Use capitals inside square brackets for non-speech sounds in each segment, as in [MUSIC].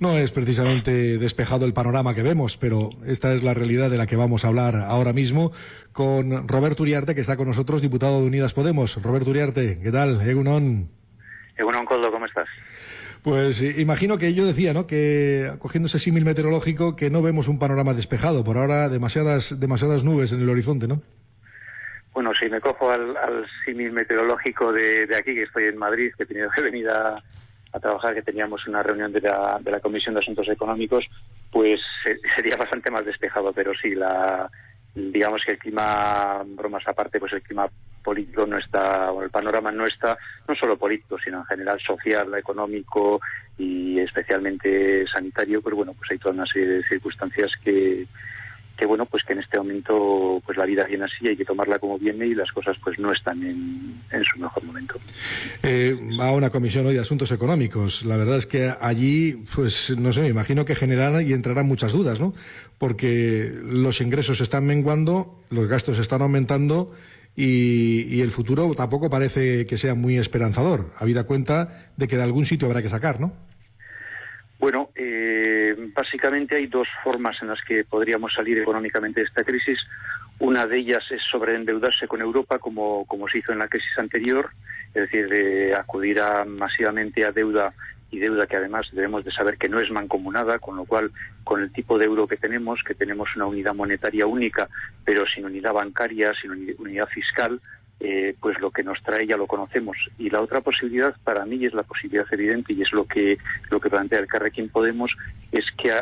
No es precisamente despejado el panorama que vemos, pero esta es la realidad de la que vamos a hablar ahora mismo con Roberto Uriarte, que está con nosotros, diputado de Unidas Podemos. Roberto Uriarte, ¿qué tal? Egunon. Egunon, Coldo, ¿cómo estás? Pues eh, imagino que yo decía, ¿no? Que cogiendo ese símil meteorológico, que no vemos un panorama despejado. Por ahora, demasiadas, demasiadas nubes en el horizonte, ¿no? Bueno, si me cojo al, símil meteorológico de, aquí, que estoy en Madrid, que he tenido que venir a, a trabajar, que teníamos una reunión de la, de la Comisión de Asuntos Económicos, pues [LAUGHS] sería bastante más despejado, pero sí, la, digamos que el clima, bromas aparte, pues el clima político no está, o el panorama no está, no solo político, sino en general social, económico y especialmente sanitario, pues bueno, pues hay toda una serie de circunstancias que, que bueno pues que en este momento pues la vida viene así hay que tomarla como viene y las cosas pues no están en, su mejor momento. Eh, va a una comisión hoy de asuntos económicos. La verdad es que allí pues no sé me imagino que generarán y entrarán muchas dudas no porque los ingresos están menguando los gastos están aumentando y, el futuro tampoco parece que sea muy esperanzador, habida cuenta de que de algún sitio habrá que sacar, ¿no? Bueno, eh, básicamente hay dos formas en las que podríamos salir económicamente de esta crisis. Una de ellas es sobreendeudarse con Europa, como, como se hizo en la crisis anterior, es decir, de acudir a, masivamente a deuda y deuda que además debemos de saber que no es mancomunada, con lo cual con el tipo de euro que tenemos, que tenemos una unidad monetaria única, pero sin unidad bancaria, sin unidad fiscal, eh, pues lo que nos trae ya lo conocemos. Y la otra posibilidad para mí es la posibilidad evidente y es lo que lo que plantea el Carrequín Podemos es que,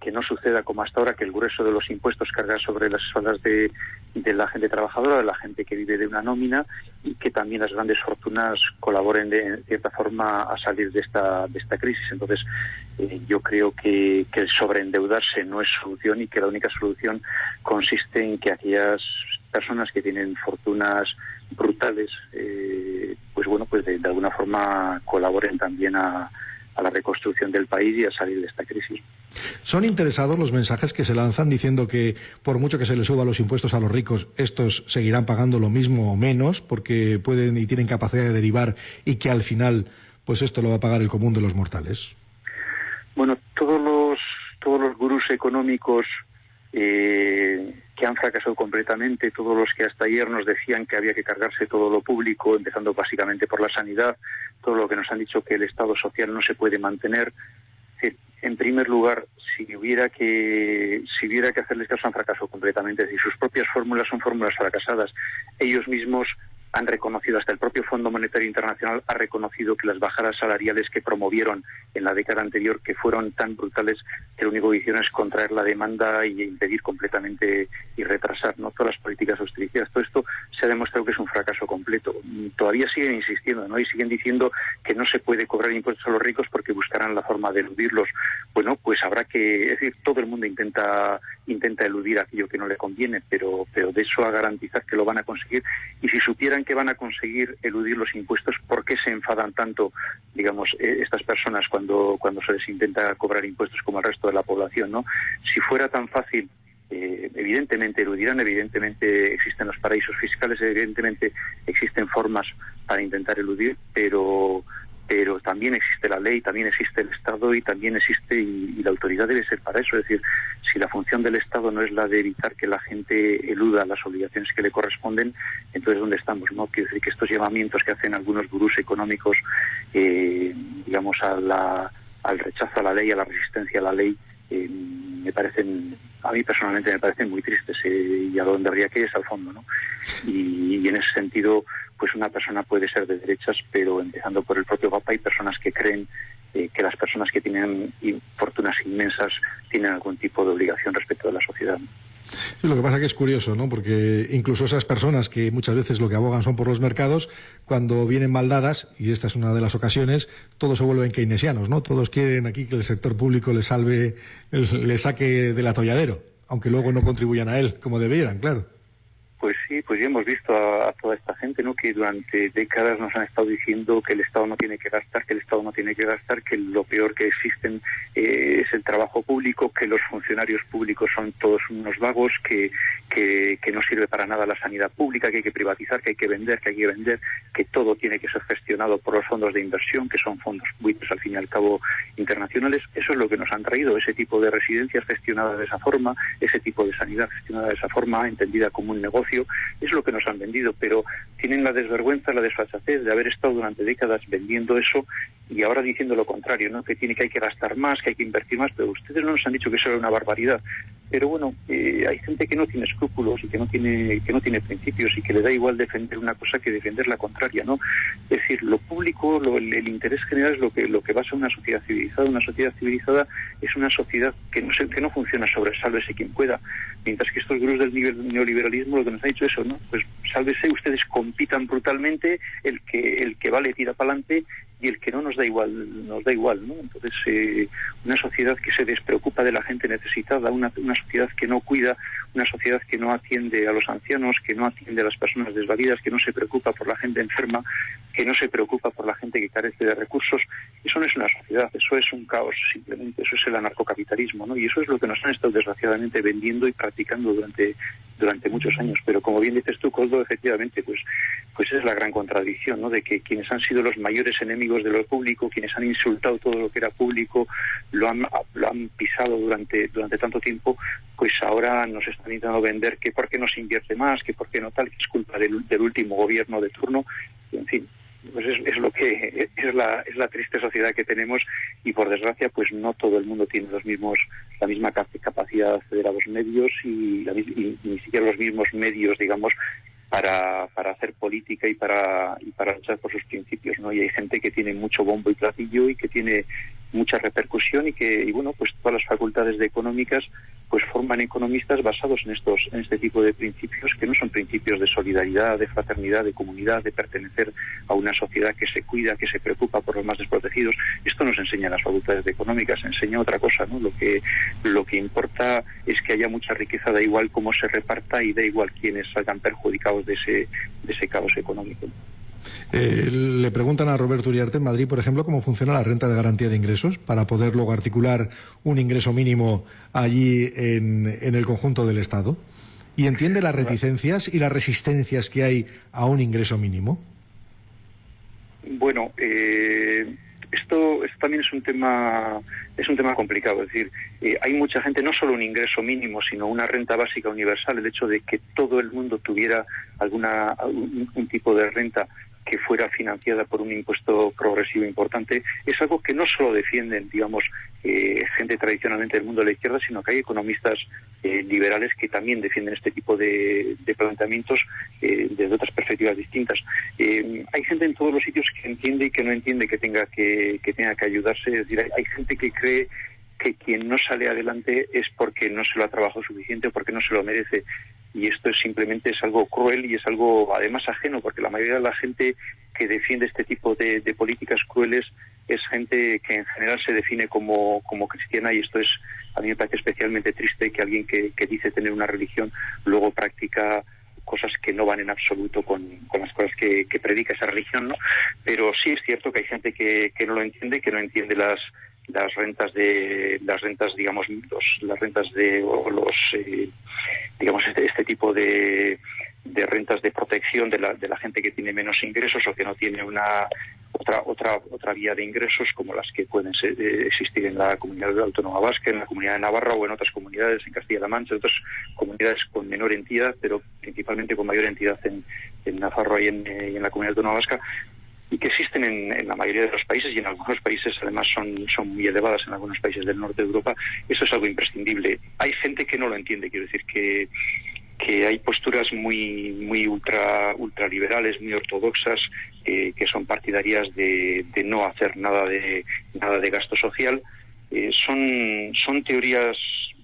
que no suceda como hasta ahora que el grueso de los impuestos carga sobre las espaldas de, de la gente trabajadora, de la gente que vive de una nómina y que también las grandes fortunas colaboren de cierta forma a salir de esta de esta crisis. Entonces eh, yo creo que, que el sobreendeudarse no es solución y que la única solución consiste en que aquellas personas que tienen fortunas brutales, eh, pues bueno, pues de, alguna forma colaboren también a, la reconstrucción del país y a salir de esta crisis. ¿Son interesados los mensajes que se lanzan diciendo que por mucho que se les suba los impuestos a los ricos, estos seguirán pagando lo mismo o menos porque pueden y tienen capacidad de derivar y que al final pues esto lo va a pagar el común de los mortales? Bueno, todos los todos los gurús económicos eh, que han fracasado completamente, todos los que hasta ayer nos decían que había que cargarse todo lo público, empezando básicamente por la sanidad, todo lo que nos han dicho que el Estado social no se puede mantener. En primer lugar, si hubiera que si hubiera que hacerles caso han fracasado completamente, es decir, sus propias fórmulas son fórmulas fracasadas. Ellos mismos han reconocido, hasta el propio Fondo Monetario Internacional ha reconocido que las bajadas salariales que promovieron en la década anterior, que fueron tan brutales que lo único que hicieron es contraer la demanda y impedir completamente y retrasar ¿no? todas las políticas austericidas. Todo esto se ha demostrado que es un fracaso completo. Todavía siguen insistiendo ¿no? y siguen diciendo que no se puede cobrar impuestos a los ricos porque buscarán la forma de eludirlos. Bueno, pues habrá que, es decir, todo el mundo intenta intenta eludir aquello que no le conviene, pero, pero de eso a garantizar que lo van a conseguir. Y si supieran que van a conseguir eludir los impuestos, ¿por qué se enfadan tanto, digamos, eh, estas personas cuando, cuando se les intenta cobrar impuestos como el resto de la población? ¿no? Si fuera tan fácil eh, evidentemente eludirán, evidentemente existen los paraísos fiscales, evidentemente existen formas para intentar eludir, pero también existe la ley, también existe el Estado y también existe y, la autoridad debe ser para eso. Es decir, si la función del Estado no es la de evitar que la gente eluda las obligaciones que le corresponden, entonces ¿dónde estamos? No quiero decir que estos llamamientos que hacen algunos gurús económicos, eh, digamos, al rechazo a la ley, a la resistencia a la ley, eh, me parecen, a mí personalmente me parecen muy tristes eh, y a donde habría que ir es al fondo, ¿no? y en ese sentido pues una persona puede ser de derechas, pero empezando por el propio Papa hay personas que creen eh, que las personas que tienen fortunas inmensas tienen algún tipo de obligación respecto de la sociedad. Sí, lo que pasa que es curioso, ¿no? Porque incluso esas personas que muchas veces lo que abogan son por los mercados, cuando vienen mal dadas, y esta es una de las ocasiones, todos se vuelven keynesianos, ¿no? Todos quieren aquí que el sector público les salve, les saque del atolladero, aunque luego no contribuyan a él como debieran, claro. Pues sí, pues ya hemos visto a, toda esta gente, ¿no? Que durante décadas nos han estado diciendo que el Estado no tiene que gastar, que el Estado no tiene que gastar, que lo peor que existen eh, es el trabajo público, que los funcionarios públicos son todos unos vagos, que, que, no sirve para nada la sanidad pública, que hay que privatizar, que hay que vender, que hay que vender, que todo tiene que ser gestionado por los fondos de inversión, que son fondos buitres al fin y al cabo internacionales. Eso es lo que nos han traído, ese tipo de residencias gestionadas de esa forma, ese tipo de sanidad gestionada de esa forma, entendida como un negocio, es lo que nos han vendido, pero tienen la desvergüenza, la desfachatez de haber estado durante décadas vendiendo eso y ahora diciendo lo contrario, ¿no? que tiene que hay que gastar más, que hay que invertir más, pero ustedes no nos han dicho que eso era una barbaridad. Pero bueno, eh, hay gente que no tiene escrúpulos y que no tiene que no tiene principios y que le da igual defender una cosa que defender la contraria, ¿no? Es decir, lo público, el, interés general es lo que lo que basa una sociedad civilizada. Una sociedad civilizada es una sociedad que no que no funciona sobre sálvese quien pueda, mientras que estos grupos del neoliberalismo lo que nos ha dicho eso, ¿no? Pues sálvese, ustedes compitan brutalmente, el que el que vale tira para adelante y el que no nos da igual nos da igual no entonces eh, una sociedad que se despreocupa de la gente necesitada una, una sociedad que no cuida una sociedad que no atiende a los ancianos que no atiende a las personas desvalidas que no se preocupa por la gente enferma que no se preocupa por la gente que carece de recursos eso no es una sociedad eso es un caos simplemente eso es el anarcocapitalismo no y eso es lo que nos han estado desgraciadamente vendiendo y practicando durante durante muchos años. Pero como bien dices tú Coldo efectivamente pues pues es la gran contradicción no de que quienes han sido los mayores enemigos de lo público, quienes han insultado todo lo que era público, lo han, lo han pisado durante, durante tanto tiempo, pues ahora nos están intentando vender que por qué no se invierte más, que por qué no tal, que es culpa del, del último gobierno de turno, y en fin, pues es, lo que es la, es la triste sociedad que tenemos y por desgracia pues no todo el mundo tiene los mismos la misma capacidad de acceder a los medios y, y ni siquiera los mismos medios digamos para, para hacer política y para, y para luchar por sus principios, ¿no? Y hay gente que tiene mucho bombo y platillo y que tiene mucha repercusión y que, y bueno, pues todas las facultades de económicas pues forman economistas basados en estos, en este tipo de principios que no son principios de solidaridad, de fraternidad, de comunidad, de pertenecer a una sociedad que se cuida, que se preocupa por los más desprotegidos. Esto nos enseña las facultades de económicas, enseña otra cosa, ¿no? Lo que, lo que importa es que haya mucha riqueza, da igual cómo se reparta y da igual quiénes salgan perjudicados de ese, de ese caos económico. Eh, le preguntan a Roberto Uriarte en Madrid, por ejemplo, cómo funciona la renta de garantía de ingresos para poder luego articular un ingreso mínimo allí en, el conjunto del Estado. ¿Y entiende las reticencias y las resistencias que hay a un ingreso mínimo? Bueno, eh, esto, también es un tema es un tema complicado. Es decir, eh, hay mucha gente, no solo un ingreso mínimo, sino una renta básica universal. El hecho de que todo el mundo tuviera alguna un tipo de renta que fuera financiada por un impuesto progresivo importante, es algo que no solo defienden, digamos, eh, gente tradicionalmente del mundo de la izquierda, sino que hay economistas eh, liberales que también defienden este tipo de, planteamientos eh, desde otras perspectivas distintas. hay gente en todos los sitios que entiende y que no entiende que tenga que, que tenga que ayudarse. Es decir, hay gente que cree que quien no sale adelante es porque no se lo ha trabajado suficiente o porque no se lo merece y esto es simplemente es algo cruel y es algo además ajeno porque la mayoría de la gente que defiende este tipo de, políticas crueles es gente que en general se define como, cristiana y esto es a mí me parece especialmente triste que alguien que, dice tener una religión luego practica cosas que no van en absoluto con, las cosas que, predica esa religión, ¿no? Pero sí es cierto que hay gente que no lo entiende, que no entiende las las rentas de las rentas digamos las rentas de o los eh, digamos este, este tipo de, de, rentas de protección de la, de la gente que tiene menos ingresos o que no tiene una otra otra otra vía de ingresos como las que pueden eh, existir en la comunidad autónoma vasca en la comunidad de Navarra o en otras comunidades en Castilla-La Mancha en otras comunidades con menor entidad pero principalmente con mayor entidad en, en Navarra y en, eh, y en la comunidad autónoma vasca y que existen en, la mayoría de los países y en algunos países además son, muy elevadas en algunos países del norte de Europa, eso es algo imprescindible. Hay gente que no lo entiende, quiero decir que hay posturas muy muy ultra ultraliberales, muy ortodoxas, que son partidarias de, de, no hacer nada de nada de gasto social. Eh, son son teorías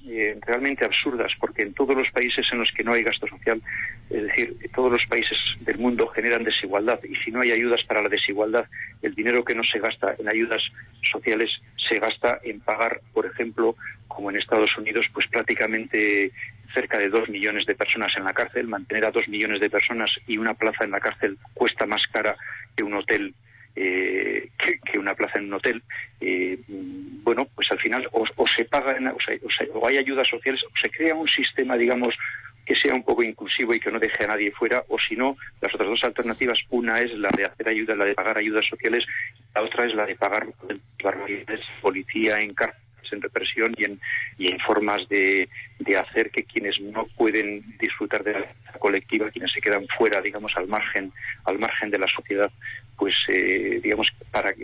eh, realmente absurdas, porque en todos los países en los que no hay gasto social, es decir, todos los países del mundo generan desigualdad y si no hay ayudas para la desigualdad, el dinero que no se gasta en ayudas sociales se gasta en pagar, por ejemplo, como en Estados Unidos, pues prácticamente cerca de dos millones de personas en la cárcel. Mantener a dos millones de personas y una plaza en la cárcel cuesta más cara que un hotel eh, que, una plaza en un hotel, eh, bueno, pues al final o, se pagan, o, o, hay ayudas sociales, o se crea un sistema, digamos, que sea un poco inclusivo y que no deje a nadie fuera, o si no, las otras dos alternativas, una es la de hacer ayuda, la de pagar ayudas sociales, la otra es la de pagar barbaridades, policía en cárcel en represión y en, y en formas de, hacer que quienes no pueden disfrutar de la colectiva, quienes se quedan fuera, digamos, al margen, al margen de la sociedad, pues eh, digamos para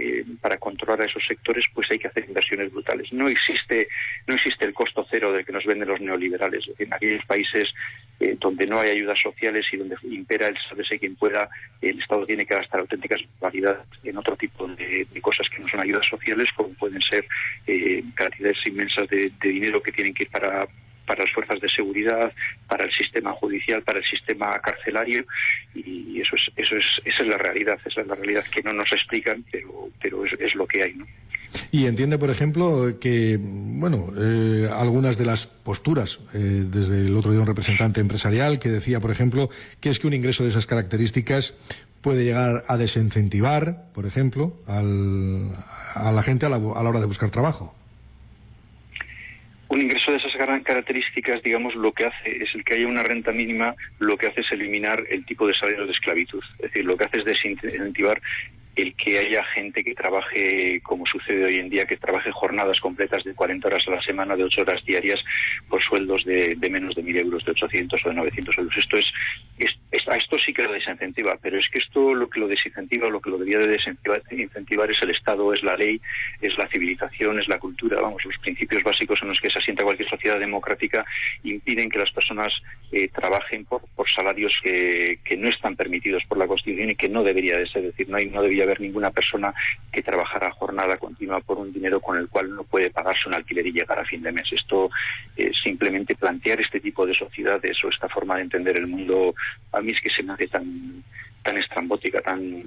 para controlar a esos sectores pues hay que hacer inversiones brutales. No existe no existe el costo cero del que nos venden los neoliberales. En aquellos países eh, donde no hay ayudas sociales y donde impera el sálvese quien pueda el Estado tiene que gastar auténticas variedades en otro tipo de, cosas que no son ayudas sociales como pueden ser eh, cantidades inmensas de dinero que tienen que ir para para las fuerzas de seguridad, para el sistema judicial, para el sistema carcelario y eso es, eso es, esa es la realidad, esa es la realidad que no nos explican, pero, pero es, lo que hay, ¿no? Y entiende, por ejemplo, que bueno, eh, algunas de las posturas, eh, desde el otro día un representante empresarial que decía, por ejemplo, que es que un ingreso de esas características puede llegar a desincentivar, por ejemplo, al, a la gente a la hora de buscar trabajo un ingreso de esas características, digamos, lo que hace es el que haya una renta mínima, lo que hace es eliminar el tipo de salario de esclavitud. Es decir, lo que hace es desincentivar el que haya gente que trabaje, como sucede hoy en día, que trabaje jornadas completas de 40 horas a la semana, de 8 horas diarias, por sueldos de, menos de 1.000 euros, de 800 o de 900 euros. Esto es, a esto sí que lo desincentiva, pero es que esto lo que lo desincentiva, lo que lo debería de desincentivar es el Estado, es la ley, es la civilización, es la cultura, vamos, los principios básicos en los que se asienta cualquier sociedad democrática impiden que las personas eh, trabajen por, salarios que, no están permitidos por la Constitución y que no debería de ser, es decir, no, no debería haber ninguna persona que trabajara jornada continua por un dinero con el cual no puede pagarse un alquiler y llegar a fin de mes. Esto es simplemente plantear este tipo de sociedades o esta forma de entender el mundo, a mí es que se me hace tan, tan estrambótica, tan,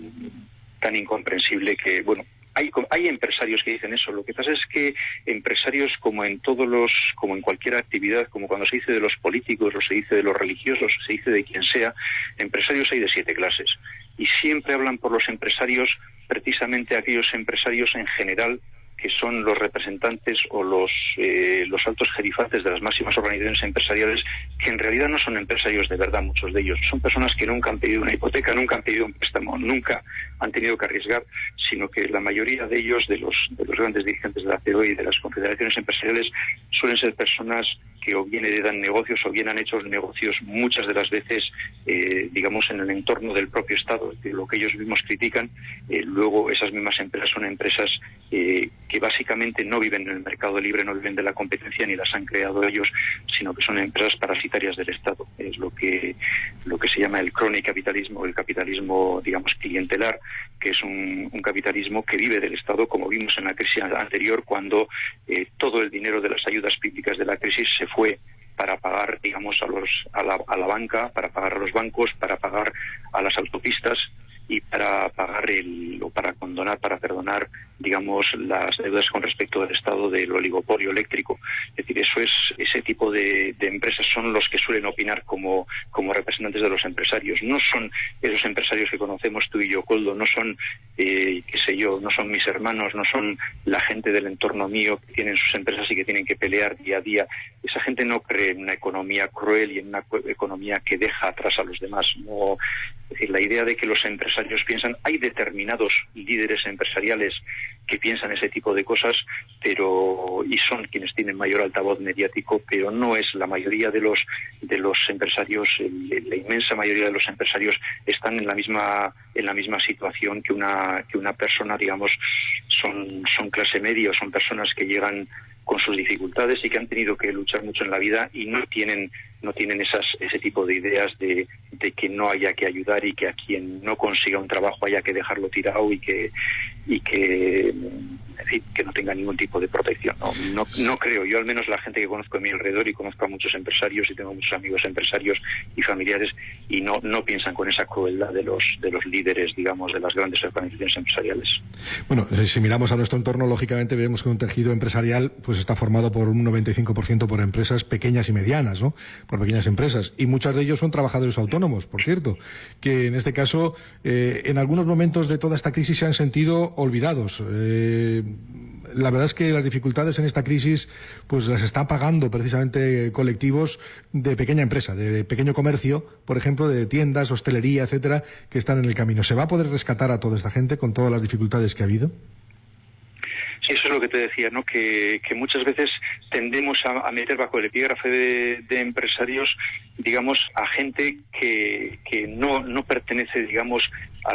tan incomprensible que, bueno, hay, hay, empresarios que dicen eso. Lo que pasa es que empresarios, como en todos los, como en cualquier actividad, como cuando se dice de los políticos, o se dice de los religiosos, se dice de quien sea, empresarios hay de siete clases y siempre hablan por los empresarios, precisamente aquellos empresarios en general que son los representantes o los, eh, los altos jerifates de las máximas organizaciones empresariales, que en realidad no son empresarios de verdad, muchos de ellos. Son personas que nunca han pedido una hipoteca, nunca han pedido un préstamo, nunca han tenido que arriesgar, sino que la mayoría de ellos, de los, de los grandes dirigentes de la CEO y de las confederaciones empresariales, suelen ser personas que o bien heredan negocios o bien han hecho negocios muchas de las veces, eh, digamos, en el entorno del propio Estado, de lo que ellos mismos critican. Eh, luego esas mismas empresas son empresas eh, que básicamente no viven en el mercado libre, no viven de la competencia ni las han creado ellos, sino que son empresas parasitarias del Estado. Es lo que, lo que se llama el capitalismo, el capitalismo, digamos, clientelar, que es un, capitalismo que vive del Estado, como vimos en la crisis anterior, cuando todo el dinero de las ayudas públicas de la crisis se fue para pagar, digamos, a, los, a, la, a la banca, para pagar a los bancos, para pagar a las autopistas y para pagar el, o para condonar, para perdonar, digamos, las deudas con respecto al estado del oligopolio eléctrico. Es decir, eso es, ese tipo de, empresas son los que suelen opinar como, como representantes de los empresarios. No son esos empresarios que conocemos tú y yo, Coldo, no son, eh, qué sé yo, no son mis hermanos, no son la gente del entorno mío que tienen sus empresas y que tienen que pelear día a día. Esa gente no cree en una economía cruel y en una economía que deja atrás a los demás. No, la idea de que los empresarios piensan, hay determinados líderes empresariales que piensan ese tipo de cosas, pero y son quienes tienen mayor altavoz mediático, pero no es la mayoría de los de los empresarios, la inmensa mayoría de los empresarios están en la misma en la misma situación que una que una persona, digamos, son son clase media, son personas que llegan con sus dificultades y que han tenido que luchar mucho en la vida y no tienen no tienen esas, ese tipo de ideas de, que no haya que ayudar y que a quien no consiga un trabajo haya que dejarlo tirado y que y que que no tenga ningún tipo de protección. No, no, creo, yo al menos la gente que conozco a mi alrededor y conozco a muchos empresarios y tengo muchos amigos empresarios y familiares y no, no piensan con esa crueldad de los, de los líderes, digamos, de las grandes organizaciones empresariales. Bueno, si miramos a nuestro entorno, lógicamente vemos que un tejido empresarial pues está formado por un 95% por empresas pequeñas y medianas, ¿no? Por pequeñas empresas. Y muchas de ellos son trabajadores autónomos, por cierto, que en este caso, eh, en algunos momentos de toda esta crisis se han sentido olvidados. Eh, la verdad es que las dificultades en esta crisis pues las está pagando precisamente colectivos de pequeña empresa, de pequeño comercio, por ejemplo, de tiendas, hostelería, etcétera, que están en el camino. ¿Se va a poder rescatar a toda esta gente con todas las dificultades que ha habido? Eso es lo que te decía, ¿no? Que, muchas veces tendemos a, meter bajo el epígrafe de, empresarios, digamos, a gente que, que no, no pertenece, digamos, a,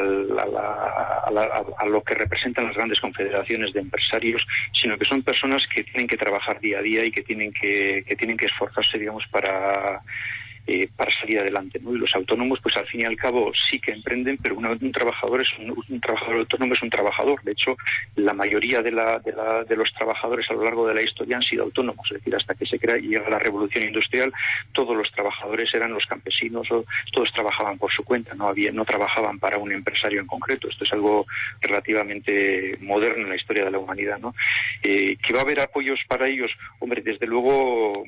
lo que representan las grandes confederaciones de empresarios, sino que son personas que tienen que trabajar día a día y que tienen que, que tienen que esforzarse, digamos, para eh, para salir adelante. ¿no? Y los autónomos, pues al fin y al cabo sí que emprenden, pero un trabajador es un, trabajador autónomo es un trabajador. De hecho, la mayoría de, la, de, la, de, los trabajadores a lo largo de la historia han sido autónomos. Es decir, hasta que se crea y llega la revolución industrial, todos los trabajadores eran los campesinos, todos trabajaban por su cuenta, no había, no trabajaban para un empresario en concreto. Esto es algo relativamente moderno en la historia de la humanidad. ¿no? Eh, que va a haber apoyos para ellos, hombre, desde luego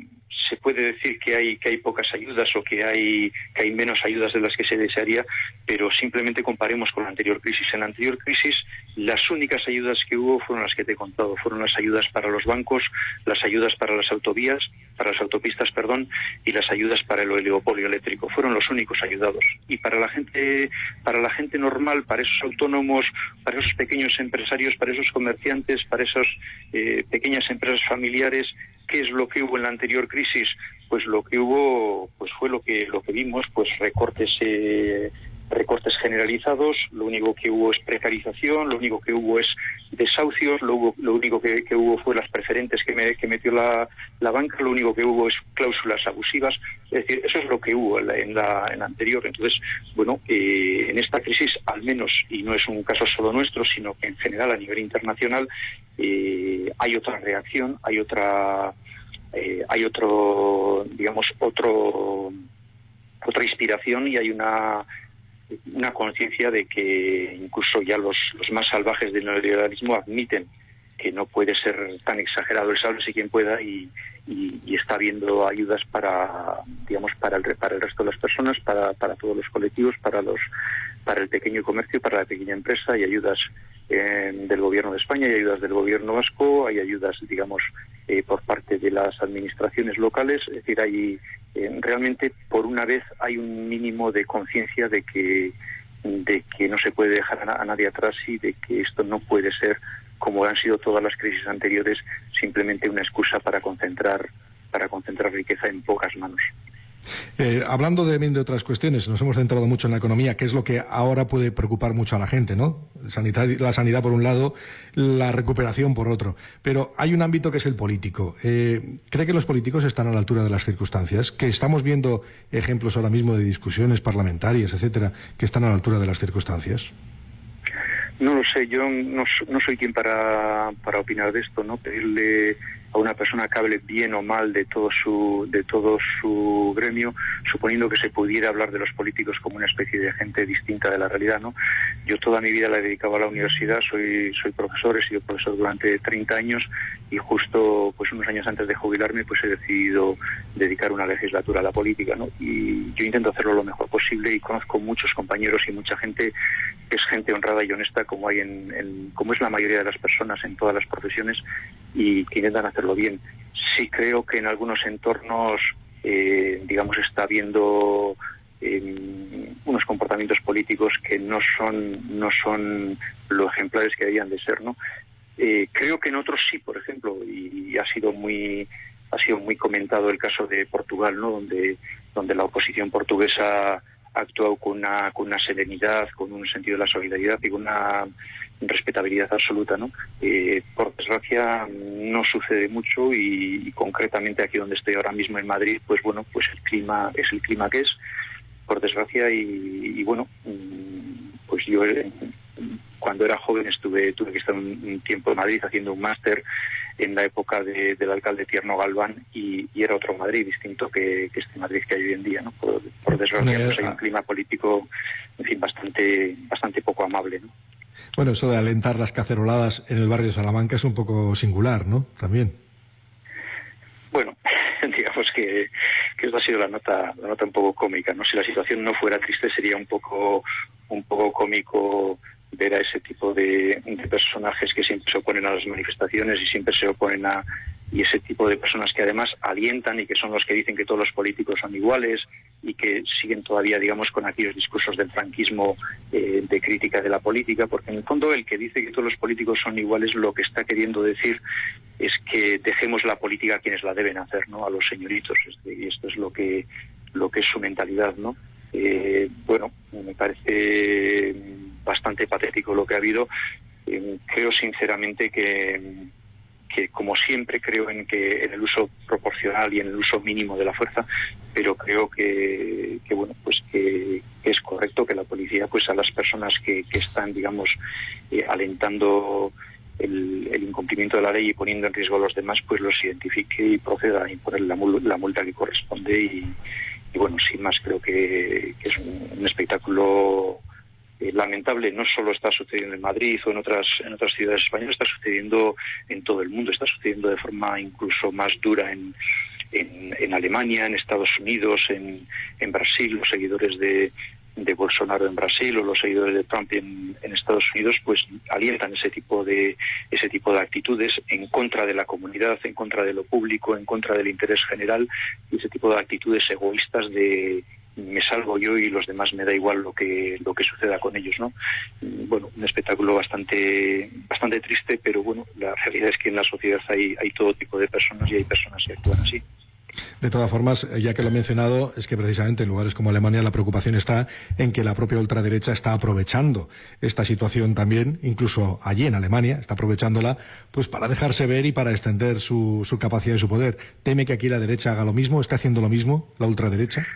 se puede decir que hay que hay pocas ayudas o que hay que hay menos ayudas de las que se desearía, pero simplemente comparemos con la anterior crisis. En la anterior crisis las únicas ayudas que hubo fueron las que te he contado, fueron las ayudas para los bancos, las ayudas para las autovías, para las autopistas, perdón, y las ayudas para el oligopolio eléctrico. Fueron los únicos ayudados. Y para la gente para la gente normal, para esos autónomos, para esos pequeños empresarios, para esos comerciantes, para esas eh, pequeñas empresas familiares, ¿Qué es lo que hubo en la anterior crisis? Pues lo que hubo pues fue lo que lo que vimos, pues recortes eh, recortes generalizados, lo único que hubo es precarización, lo único que hubo es desahucios, lo, lo único que, hubo fue las preferentes que, metió la, banca, lo único que hubo es cláusulas abusivas, es decir, eso es lo que hubo en la, en la, anterior. Entonces, bueno, eh, en esta crisis, al menos, y no es un caso solo nuestro, sino que en general a nivel internacional, eh, hay otra reacción, hay otra, eh, hay otro, digamos, otro otra inspiración y hay una una conciencia de que incluso ya los, más salvajes del neoliberalismo admiten que no puede ser tan exagerado el saldo si quien pueda y, y, está habiendo ayudas para digamos para el para el resto de las personas para, para todos los colectivos para los para el pequeño comercio para la pequeña empresa hay ayudas eh, del gobierno de España hay ayudas del gobierno vasco hay ayudas digamos eh, por parte de las administraciones locales es decir hay eh, realmente por una vez hay un mínimo de conciencia de que de que no se puede dejar a, nadie atrás y de que esto no puede ser como han sido todas las crisis anteriores simplemente una excusa para concentrar para concentrar riqueza en pocas manos. Eh, hablando de, de, otras cuestiones, nos hemos centrado mucho en la economía, que es lo que ahora puede preocupar mucho a la gente, ¿no? la sanidad por un lado, la recuperación por otro. Pero hay un ámbito que es el político. Eh, ¿Cree que los políticos están a la altura de las circunstancias? Que estamos viendo ejemplos ahora mismo de discusiones parlamentarias, etcétera, que están a la altura de las circunstancias. No lo sé, yo no, no soy quien para, para opinar de esto, ¿no? Pedirle a una persona que hable bien o mal de todo su de todo su gremio, suponiendo que se pudiera hablar de los políticos como una especie de gente distinta de la realidad, ¿no? Yo toda mi vida la he dedicado a la universidad, soy soy profesor, he sido profesor durante 30 años y justo pues unos años antes de jubilarme pues he decidido dedicar una legislatura a la política, ¿no? Y yo intento hacerlo lo mejor posible y conozco muchos compañeros y mucha gente que es gente honrada y honesta como hay en como es la mayoría de las personas en todas las profesiones y que intentan hacerlo bien. Sí creo que en algunos entornos, eh, digamos, está habiendo eh, unos comportamientos políticos que no son no son lo ejemplares que debían de ser, ¿no? Eh, creo que en otros sí, por ejemplo, y, ha sido muy ha sido muy comentado el caso de Portugal, ¿no? Donde donde la oposición portuguesa ha actuado con una, con una serenidad, con un sentido de la solidaridad y con una respetabilidad absoluta, ¿no? Eh, por desgracia no sucede mucho y, concretamente aquí donde estoy ahora mismo en Madrid, pues bueno, pues el clima es el clima que es, por desgracia y, bueno, mm, pues yo cuando era joven estuve tuve que estar un, tiempo en Madrid haciendo un máster en la época del alcalde Tierno Galván y, era otro Madrid distinto que, este Madrid que hay hoy en día, ¿no? Por, desgracia, pues hay un clima político, en fin, bastante bastante poco amable, ¿no? Bueno, eso de alentar las caceroladas en el barrio de Salamanca es un poco singular, ¿no? También. Bueno, [LAUGHS] digamos que, que esta ha sido la nota, la nota un poco cómica, ¿no? Si la situación no fuera triste sería un poco, un poco cómico ver a ese tipo de, personajes que siempre se oponen a las manifestaciones y siempre se oponen a y ese tipo de personas que además alientan y que son los que dicen que todos los políticos son iguales y que siguen todavía, digamos, con aquellos discursos del franquismo eh, de crítica de la política, porque en el fondo el que dice que todos los políticos son iguales lo que está queriendo decir es que dejemos la política a quienes la deben hacer, ¿no? A los señoritos. Y esto es lo que lo que es su mentalidad, ¿no? Eh, bueno, me parece bastante patético lo que ha habido. Eh, creo sinceramente que, que, como siempre, creo en que en el uso proporcional y en el uso mínimo de la fuerza, pero creo que, que bueno, pues que, es correcto que la policía, pues a las personas que, están, digamos, eh, alentando el, incumplimiento de la ley y poniendo en riesgo a los demás, pues los identifique y proceda a imponer la, la multa que corresponde y, bueno, sin más, creo que, es un espectáculo eh, lamentable. No solo está sucediendo en Madrid o en otras en otras ciudades españolas, está sucediendo en todo el mundo, está sucediendo de forma incluso más dura en, en, Alemania, en Estados Unidos, en, en Brasil, los seguidores de, de Bolsonaro en Brasil o los seguidores de Trump en, Estados Unidos pues alientan ese tipo de ese tipo de actitudes en contra de la comunidad en contra de lo público en contra del interés general y ese tipo de actitudes egoístas de me salvo yo y los demás me da igual lo que lo que suceda con ellos no bueno un espectáculo bastante bastante triste pero bueno la realidad es que en la sociedad hay hay todo tipo de personas y hay personas que actúan así de todas formas, ya que lo he mencionado, es que precisamente en lugares como Alemania la preocupación está en que la propia ultraderecha está aprovechando esta situación también, incluso allí en Alemania, está aprovechándola pues para dejarse ver y para extender su, su capacidad y su poder. ¿Teme que aquí la derecha haga lo mismo? ¿Está haciendo lo mismo la ultraderecha?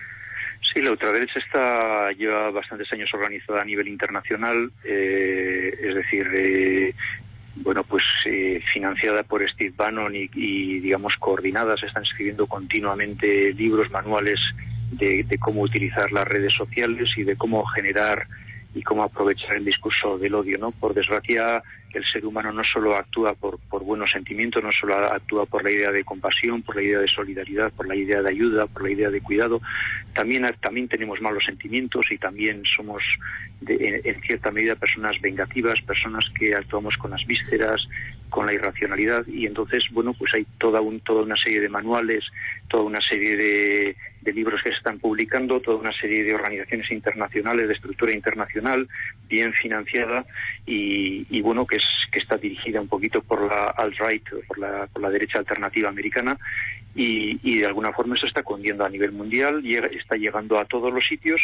Sí, la ultraderecha está lleva bastantes años organizada a nivel internacional, eh, es decir, eh, bueno, pues eh, financiada por Steve Bannon y, digamos coordinadas, están escribiendo continuamente libros, manuales de, de, cómo utilizar las redes sociales y de cómo generar y cómo aprovechar el discurso del odio, ¿no? Por desgracia, el ser humano no solo actúa por, buenos sentimientos, no solo actúa por la idea de compasión, por la idea de solidaridad, por la idea de ayuda, por la idea de cuidado, también, también tenemos malos sentimientos y también somos en, cierta medida personas vengativas, personas que actuamos con las vísceras, con la irracionalidad y entonces, bueno, pues hay toda, un, toda una serie de manuales, toda una serie de, libros que se están publicando, toda una serie de organizaciones internacionales, de estructura internacional, bien financiada y, bueno, que que está dirigida un poquito por la alt-right, por la, por la derecha alternativa americana, y, de alguna forma eso está cundiendo a nivel mundial, llega, está llegando a todos los sitios,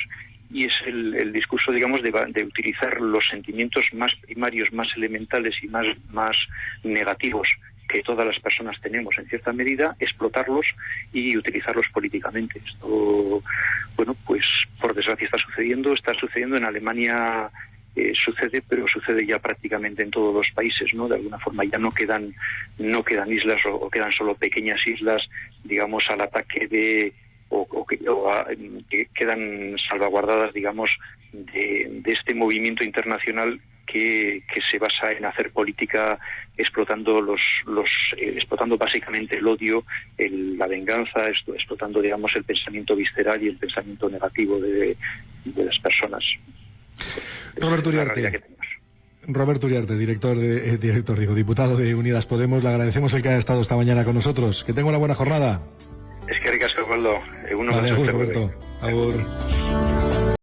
y es el, el discurso, digamos, de, de, utilizar los sentimientos más primarios, más elementales y más, más negativos que todas las personas tenemos en cierta medida, explotarlos y utilizarlos políticamente. Esto, bueno, pues por desgracia está sucediendo, está sucediendo en Alemania eh, sucede, pero sucede ya prácticamente en todos los países, ¿no? De alguna forma ya no quedan, no quedan islas o, quedan solo pequeñas islas, digamos, al ataque de o, que, quedan salvaguardadas, digamos, de, este movimiento internacional que, se basa en hacer política explotando los, los eh, explotando básicamente el odio, la venganza, explotando digamos el pensamiento visceral y el pensamiento negativo de las personas. Roberto Uriarte. Roberto Uriarte, director, de, eh, director, digo, diputado de Unidas Podemos, le agradecemos el que haya estado esta mañana con nosotros. Que tenga una buena jornada. Es que ricas, Osvaldo. Uno vale, Roberto.